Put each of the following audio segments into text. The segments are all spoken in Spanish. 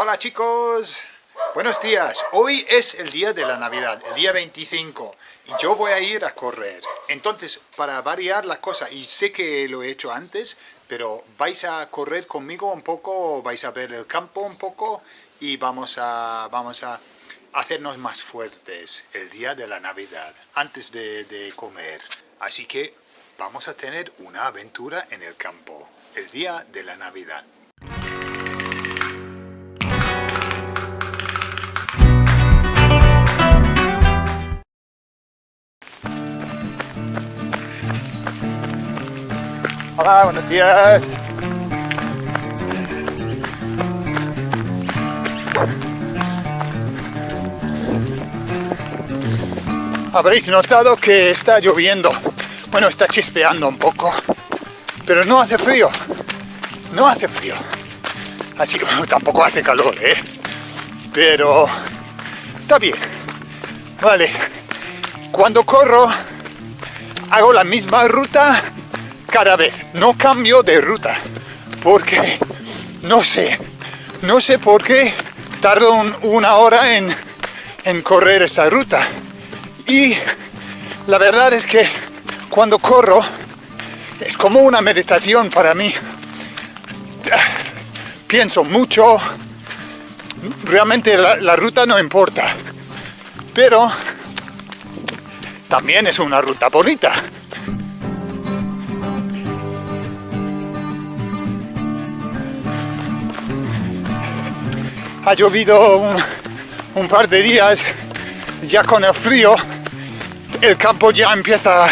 Hola chicos, buenos días. Hoy es el día de la Navidad, el día 25, y yo voy a ir a correr. Entonces, para variar la cosa, y sé que lo he hecho antes, pero vais a correr conmigo un poco, vais a ver el campo un poco, y vamos a, vamos a hacernos más fuertes el día de la Navidad, antes de, de comer. Así que vamos a tener una aventura en el campo, el día de la Navidad. Hola, buenos días. Habréis notado que está lloviendo. Bueno, está chispeando un poco. Pero no hace frío. No hace frío. Así tampoco hace calor, ¿eh? Pero está bien. Vale. Cuando corro, hago la misma ruta cada vez. No cambio de ruta, porque no sé, no sé por qué tardo una hora en, en correr esa ruta. Y la verdad es que cuando corro es como una meditación para mí. Pienso mucho, realmente la, la ruta no importa, pero también es una ruta bonita. Ha llovido un, par de días, ya con el frío, el campo ya empieza a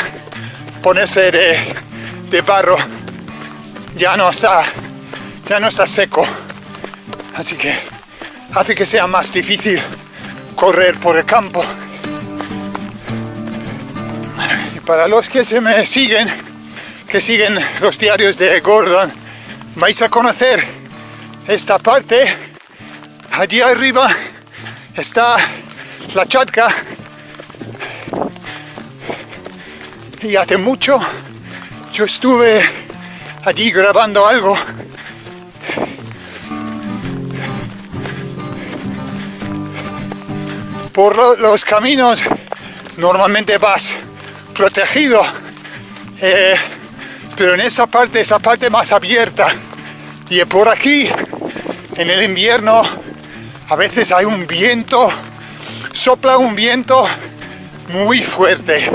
ponerse de, barro, ya no está, ya no está seco, así que hace que sea más difícil correr por el campo. Y para los que se me siguen, que siguen los diarios de Gordon, vais a conocer esta parte allí arriba está la chatka. Y hace mucho yo estuve allí grabando algo. Por los caminos normalmente vas protegido eh, pero en esa parte, esa parte más abierta. Y por aquí en el invierno a veces hay un viento, sopla un viento muy fuerte,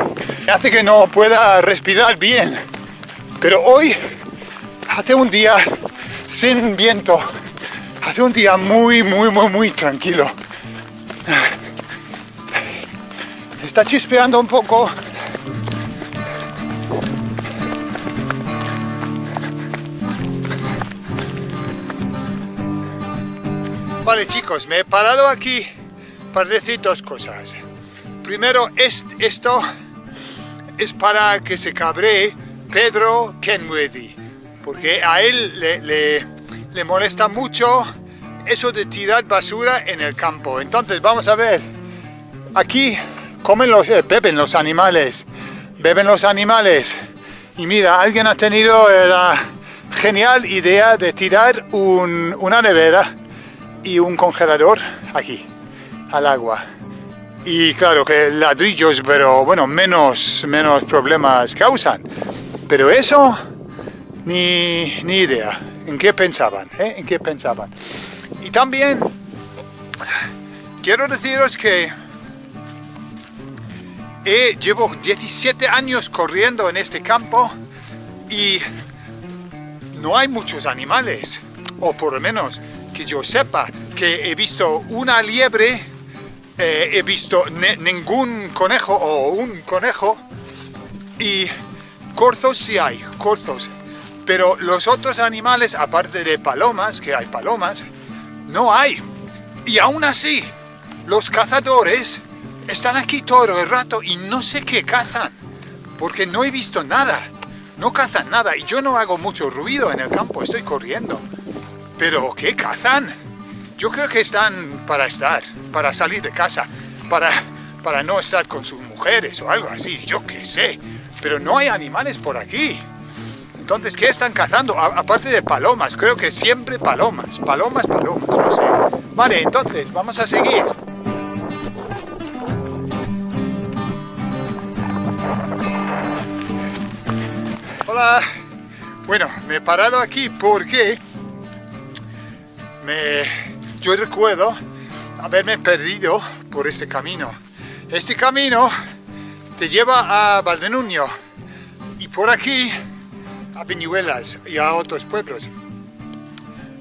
hace que no pueda respirar bien. Pero hoy hace un día sin viento, hace un día muy, muy, muy, muy tranquilo. Está chispeando un poco, Vale chicos, me he parado aquí para decir dos cosas. Primero, esto es para que se cabre Pedro Kenworthy, porque a él le, molesta mucho eso de tirar basura en el campo. Entonces vamos a ver, aquí comen los, eh, beben los animales, beben los animales. Y mira, alguien ha tenido la genial idea de tirar una nevera y un congelador aquí, al agua. Y claro que ladrillos, pero bueno, menos, menos problemas causan. Pero eso, ni, ni idea. ¿En qué pensaban? Eh? ¿En qué pensaban? Y también quiero deciros que llevo 17 años corriendo en este campo y no hay muchos animales, o por lo menos yo sepa, que he visto una liebre, eh, he visto ningún conejo o un conejo y corzos sí hay, corzos. Pero los otros animales, aparte de palomas, que hay palomas, no hay. Y aún así, los cazadores están aquí todo el rato y no sé qué cazan, porque no he visto nada. No cazan nada y yo no hago mucho ruido en el campo, estoy corriendo. ¿Pero qué cazan? Yo creo que están para estar, para salir de casa, para, para no estar con sus mujeres o algo así, yo qué sé. Pero no hay animales por aquí. Entonces, ¿qué están cazando? aparte de palomas, creo que siempre palomas, palomas, palomas, no sé. Vale, entonces, vamos a seguir. Hola. Bueno, me he parado aquí porque yo recuerdo haberme perdido por este camino. Este camino te lleva a Valdenuño y por aquí a Viñuelas y a otros pueblos.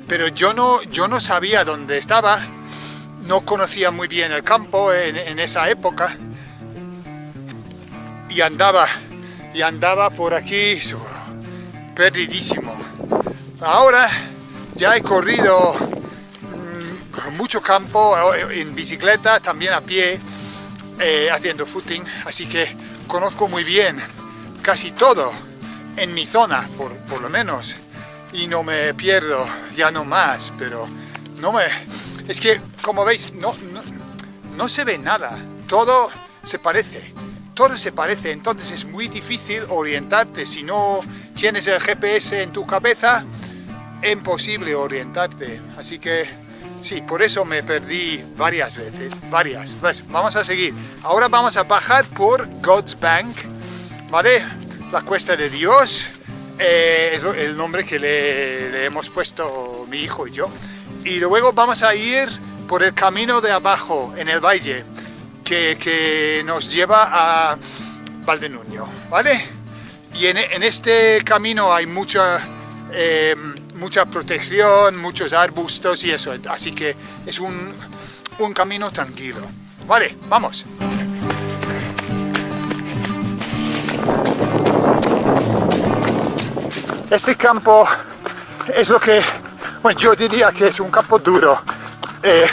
Pero yo no, yo no sabía dónde estaba, no conocía muy bien el campo en, en esa época y andaba, y andaba por aquí perdidísimo. Ahora ya he corrido mm, mucho campo eh, en bicicleta, también a pie, eh, haciendo footing, así que conozco muy bien casi todo en mi zona, por, por, lo menos, y no me pierdo, ya no más, pero no me... Es que, como veis, no, no, no se ve nada, todo se parece, todo se parece, entonces es muy difícil orientarte. Si no tienes el GPS en tu cabeza, imposible orientarte. Así que sí, por eso me perdí varias veces, varias. Pues vamos a seguir. Ahora vamos a bajar por God's Bank, ¿vale? La Cuesta de Dios, eh, es el nombre que le, hemos puesto mi hijo y yo. Y luego vamos a ir por el camino de abajo, en el valle, que, que nos lleva a Valdenuño, ¿vale? y en, este camino hay mucha, eh, mucha protección, muchos arbustos y eso, así que es un, un camino tranquilo. Vale, vamos. Este campo es lo que, bueno, yo diría que es un campo duro. Eh,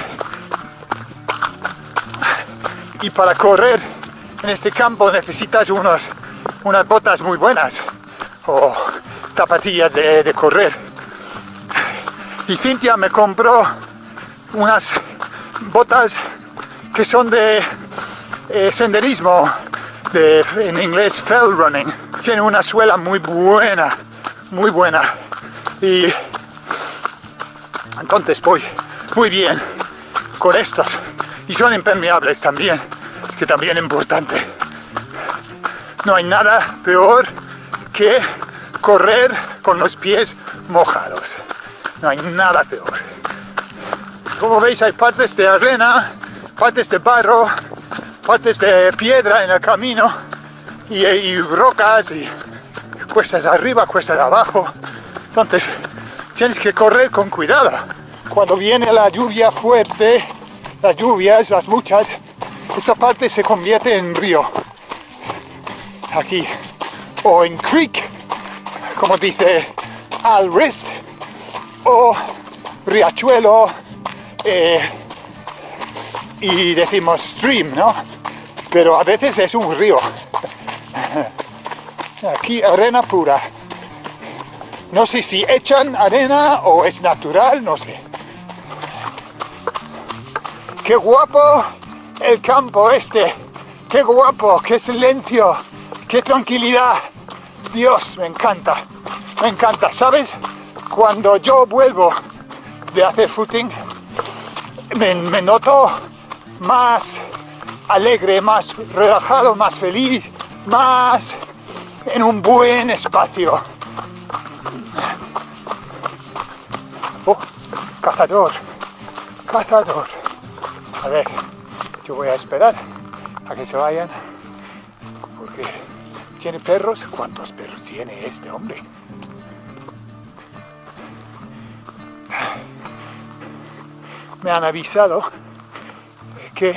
y para correr en este campo necesitas unas botas muy buenas o zapatillas de, correr. Y Cintia me compró unas botas que son de eh, senderismo, de, en inglés fell running. Tiene una suela muy buena, muy buena. Y entonces voy muy bien con estos. Y son impermeables también, que también es importante. No hay nada peor que correr con los pies mojados. No hay nada peor. Como veis hay partes de arena, partes de barro, partes de piedra en el camino y, rocas y cuestas arriba, cuestas abajo. Entonces tienes que correr con cuidado. Cuando viene la lluvia fuerte, las lluvias, las muchas, esa parte se convierte en río aquí, o en creek, como dice al wrist, o riachuelo, eh, y decimos stream, ¿no? Pero a veces es un río. Aquí arena pura. No sé si echan arena o es natural, no sé. ¡Qué guapo el campo este! ¡Qué guapo! ¡Qué silencio! ¡Qué tranquilidad! Dios, me encanta, me encanta. ¿Sabes? Cuando yo vuelvo de hacer footing, me, noto más alegre, más relajado, más feliz, más en un buen espacio. Oh, cazador, cazador. A ver, yo voy a esperar a que se vayan porque ¿Tiene perros? ¿Cuántos perros tiene este hombre? Me han avisado que,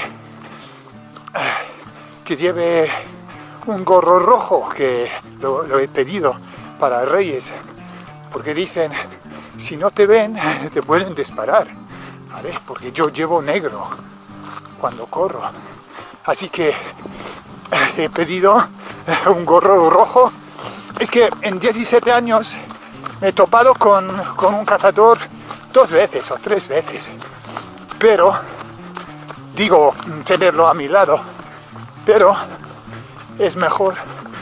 que lleve un gorro rojo, que lo, he pedido para Reyes, porque dicen, si no te ven, te pueden disparar. Porque yo llevo negro cuando corro. Así que he pedido un gorro rojo. Es que en 17 años me he topado con, un cazador dos veces o tres veces. Pero, digo, tenerlo a mi lado. Pero es mejor,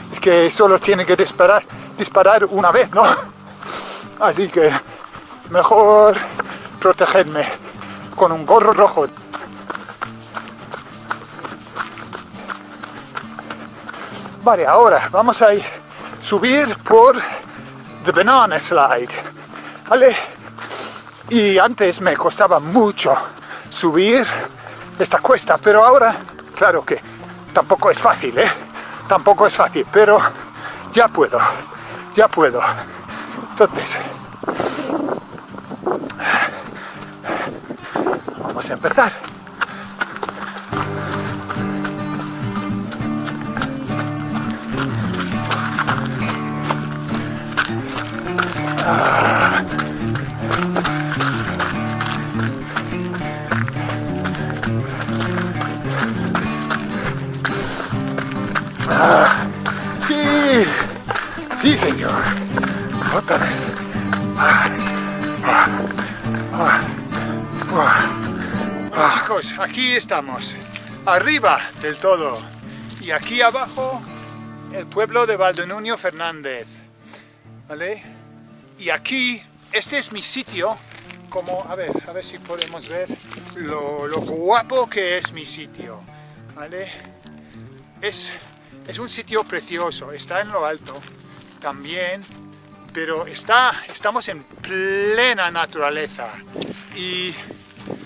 es que solo tiene que disparar, disparar una vez, ¿no? Así que mejor protegerme con un gorro rojo. Vale, ahora vamos a subir por The Banana Slide, ¿vale? Y antes me costaba mucho subir esta cuesta, pero ahora, claro que tampoco es fácil, ¿eh? Tampoco es fácil, pero ya puedo, ya puedo. Entonces, vamos a empezar. Señor. Chicos, aquí estamos, arriba del todo. Y aquí abajo, el pueblo de Valdenuño Fernández. ¿Vale? Y aquí, este es mi sitio, como, a ver, a ver si podemos ver lo, lo guapo que es mi sitio. ¿Vale? Es es un sitio precioso, está en lo alto también, pero está, estamos en plena naturaleza. Y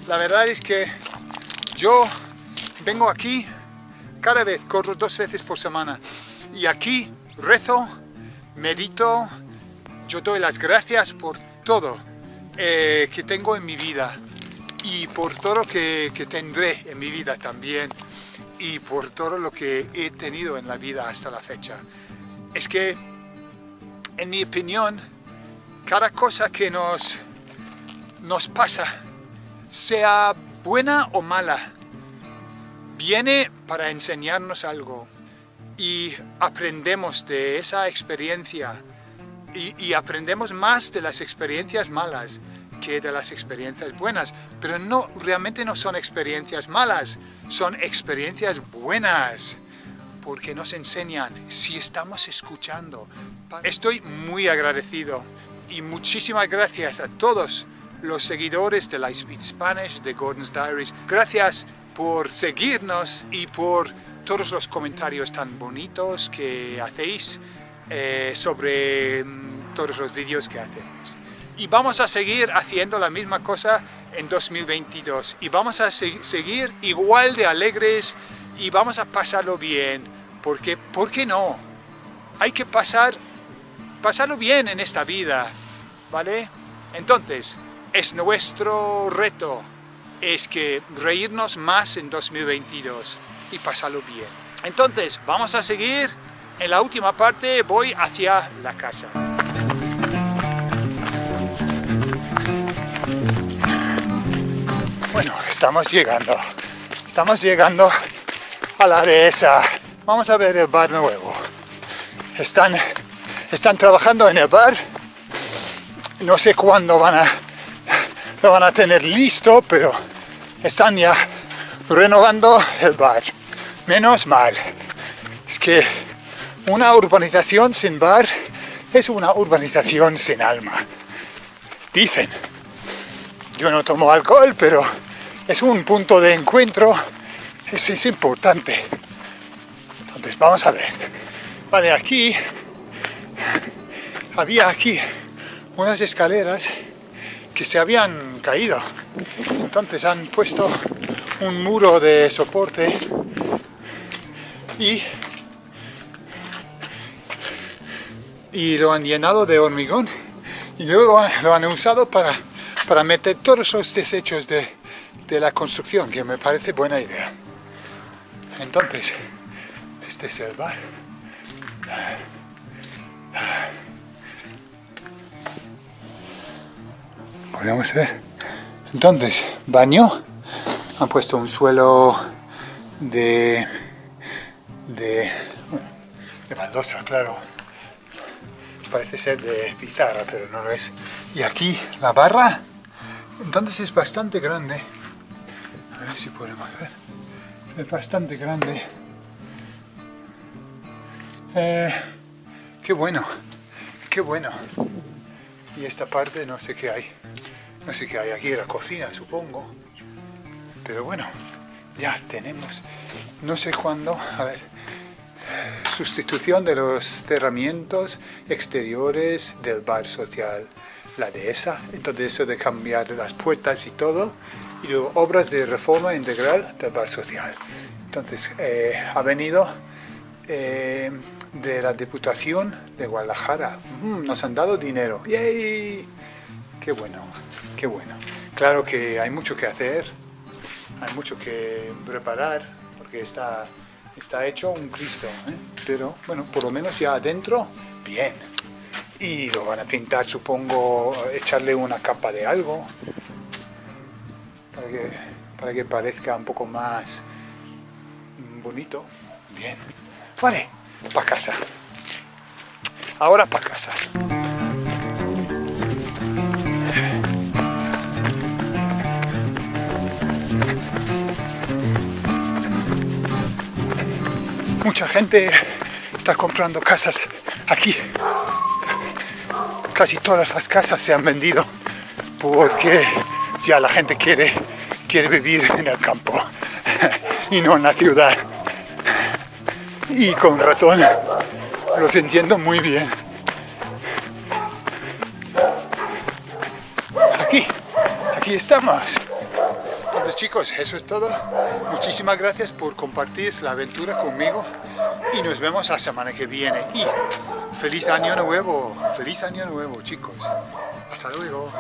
la verdad es que yo vengo aquí cada vez, corro dos veces por semana. Y aquí rezo, medito, yo doy las gracias por todo eh, que tengo en mi vida y por todo lo que, que tendré en mi vida también y por todo lo que he tenido en la vida hasta la fecha. Es que, en mi opinión, cada cosa que nos, nos pasa, sea buena o mala, viene para enseñarnos algo. Y aprendemos de esa experiencia. Y, y aprendemos más de las experiencias malas que de las experiencias buenas, pero no, realmente no son experiencias malas, son experiencias buenas, porque nos enseñan si estamos escuchando. Estoy muy agradecido y muchísimas gracias a todos los seguidores de Lightspeed Spanish, de Gordon's Diaries. Gracias por seguirnos y por todos los comentarios tan bonitos que hacéis eh, sobre mm, todos los vídeos que hacemos y vamos a seguir haciendo la misma cosa en 2022 y vamos a seguir igual de alegres y vamos a pasarlo bien porque, ¿por qué no? Hay que pasar, pasarlo bien en esta vida, ¿vale? Entonces, es nuestro reto, es que reírnos más en 2022 y pasarlo bien. Entonces, vamos a seguir, en la última parte voy hacia la casa. Bueno, estamos llegando. Estamos llegando la. Vamos a ver el bar nuevo. Están, están trabajando en el bar. No sé cuándo van a, lo van a tener listo, pero están ya renovando el bar. Menos mal. Es que una urbanización sin bar es una urbanización sin alma. Dicen. Yo no tomo alcohol, pero es un punto de encuentro, es, es importante. Entonces vamos a ver. Vale, aquí había aquí unas escaleras que se habían caído. Entonces han puesto un muro de soporte y, y lo han llenado de hormigón y luego lo han usado para para meter todos los desechos de, de la construcción, que me parece buena idea. Entonces, este es el bar. Podemos ver. Entonces, baño. Han puesto un suelo de, de, de baldosa, claro. Parece ser de pizarra, pero no lo es. Y aquí la barra entonces es bastante grande. A ver si podemos ver. Es bastante grande. Eh, qué bueno. qué bueno. Y esta parte no sé qué hay. No sé qué hay aquí, la cocina supongo. Pero bueno, ya tenemos. No sé cuándo. A ver. Sustitución de los cerramientos exteriores del bar social. La dehesa. Entonces eso de cambiar las puertas y todo. Y obras de reforma integral del bar social. Entonces eh, ha venido eh, de la Diputación de Guadalajara. Mm, nos han dado dinero. ¡Yay! ¡Qué bueno! ¡Qué bueno! Claro que hay mucho que hacer, hay mucho que preparar, porque está, está hecho un Cristo. ¿eh? Pero bueno, por lo menos ya adentro, bien. Y lo van a pintar, supongo, echarle una capa de algo, para que, para que parezca un poco más bonito. Bien. Vale, para casa. Ahora para casa. Mucha gente está comprando casas aquí. Casi todas las casas se han vendido porque ya la gente quiere, quiere vivir en el campo y no en la ciudad y con razón los entiendo muy bien. Aquí, aquí estamos. Entonces chicos, eso es todo. Muchísimas gracias por compartir la aventura conmigo y nos vemos la semana que viene. Y feliz año nuevo, feliz año nuevo chicos. Hasta luego.